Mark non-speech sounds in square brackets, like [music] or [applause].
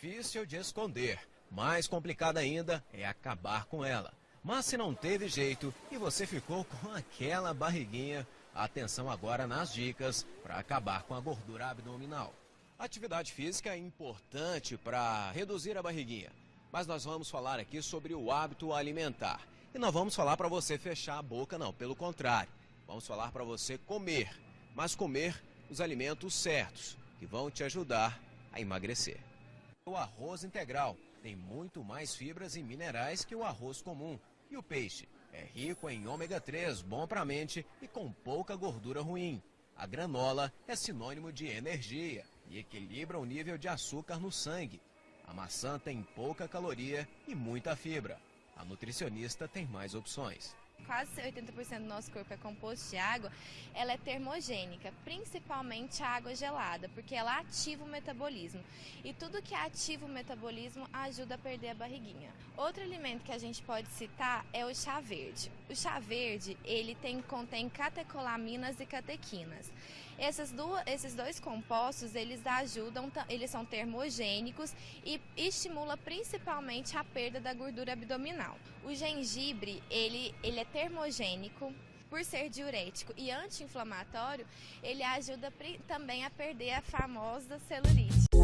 difícil de esconder. Mais complicada ainda é acabar com ela. Mas se não teve jeito e você ficou com [laughs] aquela barriguinha, atenção agora nas dicas para acabar com a gordura abdominal. Atividade física é importante para reduzir a barriguinha, mas nós vamos falar aqui sobre o hábito alimentar. E não vamos falar para você fechar a boca, não, pelo contrário. Vamos falar para você comer, mas comer os alimentos certos, que vão te ajudar a emagrecer. O arroz integral tem muito mais fibras e minerais que o arroz comum. E o peixe é rico em ômega 3, bom para a mente e com pouca gordura ruim. A granola é sinônimo de energia e equilibra o nível de açúcar no sangue. A maçã tem pouca caloria e muita fibra. A nutricionista tem mais opções quase 80% do nosso corpo é composto de água, ela é termogênica, principalmente a água gelada, porque ela ativa o metabolismo. E tudo que ativa o metabolismo ajuda a perder a barriguinha. Outro alimento que a gente pode citar é o chá verde. O chá verde, ele tem, contém catecolaminas e catequinas. Essas duas, esses dois compostos, eles ajudam, eles são termogênicos e estimula principalmente a perda da gordura abdominal. O gengibre, ele, ele é termogênico, por ser diurético e anti-inflamatório, ele ajuda também a perder a famosa celulite.